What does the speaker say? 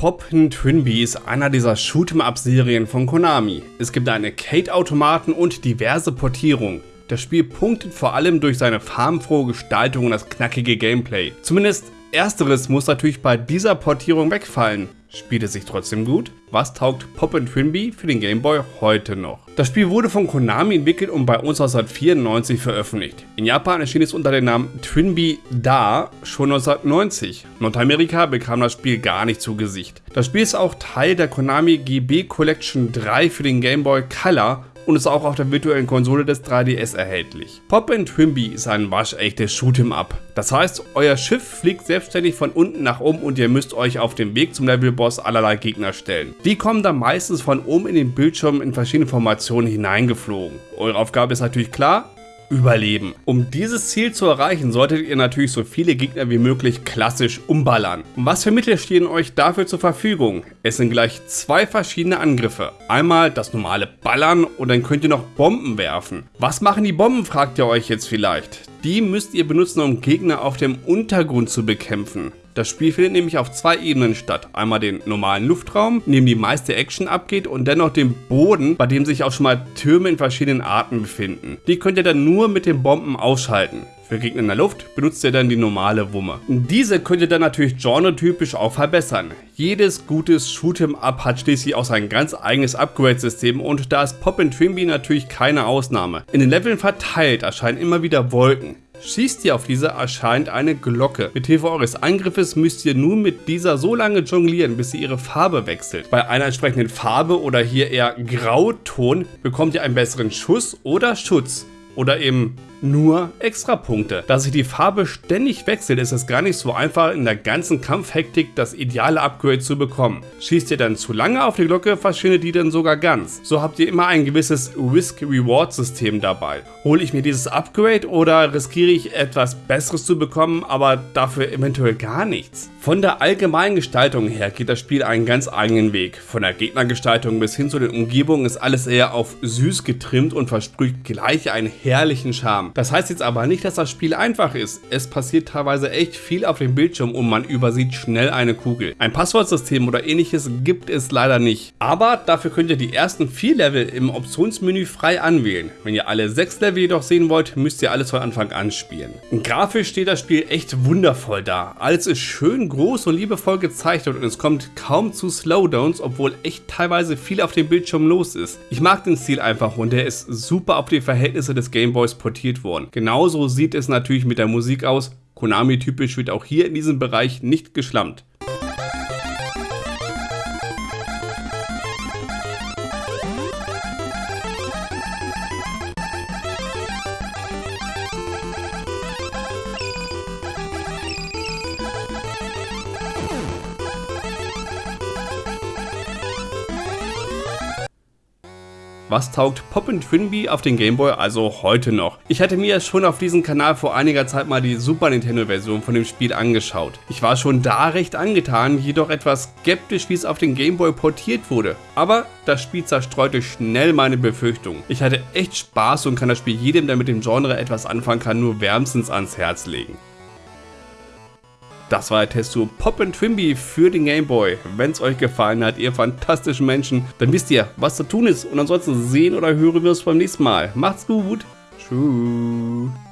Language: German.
Poppen Twinbee ist einer dieser Shoot'em-up-Serien von Konami. Es gibt eine Kate-Automaten und diverse Portierungen. Das Spiel punktet vor allem durch seine farbenfrohe Gestaltung und das knackige Gameplay. Zumindest ersteres muss natürlich bei dieser Portierung wegfallen. Spielt es sich trotzdem gut? Was taugt Pop Twinbee für den Game Boy heute noch? Das Spiel wurde von Konami entwickelt und bei uns 1994 veröffentlicht. In Japan erschien es unter dem Namen Twinbee Da schon 1990. Nordamerika bekam das Spiel gar nicht zu Gesicht. Das Spiel ist auch Teil der Konami GB Collection 3 für den Game Boy Color und ist auch auf der virtuellen Konsole des 3DS erhältlich. Pop Twinbee ist ein waschechtes Shoot'em-up. Das heißt, euer Schiff fliegt selbstständig von unten nach oben und ihr müsst euch auf dem Weg zum Levelboss allerlei Gegner stellen. Die kommen dann meistens von oben in den Bildschirm in verschiedene Formationen hineingeflogen. Eure Aufgabe ist natürlich klar, überleben. Um dieses Ziel zu erreichen, solltet ihr natürlich so viele Gegner wie möglich klassisch umballern. Was für Mittel stehen euch dafür zur Verfügung? Es sind gleich zwei verschiedene Angriffe. Einmal das normale Ballern und dann könnt ihr noch Bomben werfen. Was machen die Bomben, fragt ihr euch jetzt vielleicht. Die müsst ihr benutzen, um Gegner auf dem Untergrund zu bekämpfen. Das Spiel findet nämlich auf zwei Ebenen statt. Einmal den normalen Luftraum, in dem die meiste Action abgeht und dennoch den Boden, bei dem sich auch schon mal Türme in verschiedenen Arten befinden. Die könnt ihr dann nur mit den Bomben ausschalten. Für Gegner in der Luft benutzt ihr dann die normale Wumme. Diese könnt ihr dann natürlich genretypisch auch verbessern. Jedes gutes Shoot'em-up hat schließlich auch sein ganz eigenes Upgrade-System und da ist Pop Twinbee natürlich keine Ausnahme. In den Leveln verteilt erscheinen immer wieder Wolken. Schießt ihr auf diese, erscheint eine Glocke. Mit Hilfe eures Angriffes müsst ihr nun mit dieser so lange jonglieren, bis sie ihre Farbe wechselt. Bei einer entsprechenden Farbe oder hier eher Grauton bekommt ihr einen besseren Schuss oder Schutz. Oder eben nur Extrapunkte. Da sich die Farbe ständig wechselt, ist es gar nicht so einfach, in der ganzen Kampfhektik das ideale Upgrade zu bekommen. Schießt ihr dann zu lange auf die Glocke, verschwindet die dann sogar ganz. So habt ihr immer ein gewisses Risk-Reward-System dabei. Hole ich mir dieses Upgrade oder riskiere ich etwas Besseres zu bekommen, aber dafür eventuell gar nichts? Von der allgemeinen Gestaltung her geht das Spiel einen ganz eigenen Weg. Von der Gegnergestaltung bis hin zu den Umgebungen ist alles eher auf süß getrimmt und versprüht gleich einen herrlichen Charme. Das heißt jetzt aber nicht, dass das Spiel einfach ist. Es passiert teilweise echt viel auf dem Bildschirm und man übersieht schnell eine Kugel. Ein Passwortsystem oder ähnliches gibt es leider nicht. Aber dafür könnt ihr die ersten vier Level im Optionsmenü frei anwählen. Wenn ihr alle sechs Level jedoch sehen wollt, müsst ihr alles von Anfang an spielen. Grafisch steht das Spiel echt wundervoll da. Alles ist schön groß und liebevoll gezeichnet und es kommt kaum zu Slowdowns, obwohl echt teilweise viel auf dem Bildschirm los ist. Ich mag den Stil einfach und der ist super auf die Verhältnisse des Gameboys portiert worden. Genauso sieht es natürlich mit der Musik aus. Konami-typisch wird auch hier in diesem Bereich nicht geschlammt. Was taugt Poppin Twinbee auf den Gameboy also heute noch? Ich hatte mir schon auf diesem Kanal vor einiger Zeit mal die Super Nintendo Version von dem Spiel angeschaut. Ich war schon da recht angetan, jedoch etwas skeptisch wie es auf den Gameboy portiert wurde. Aber das Spiel zerstreute schnell meine Befürchtungen. Ich hatte echt Spaß und kann das Spiel jedem, der mit dem Genre etwas anfangen kann, nur wärmstens ans Herz legen. Das war der Test zu Pop Twimby für den Game Boy. Wenn es euch gefallen hat, ihr fantastischen Menschen, dann wisst ihr, was zu tun ist. Und ansonsten sehen oder hören wir uns beim nächsten Mal. Macht's gut. Tschüss.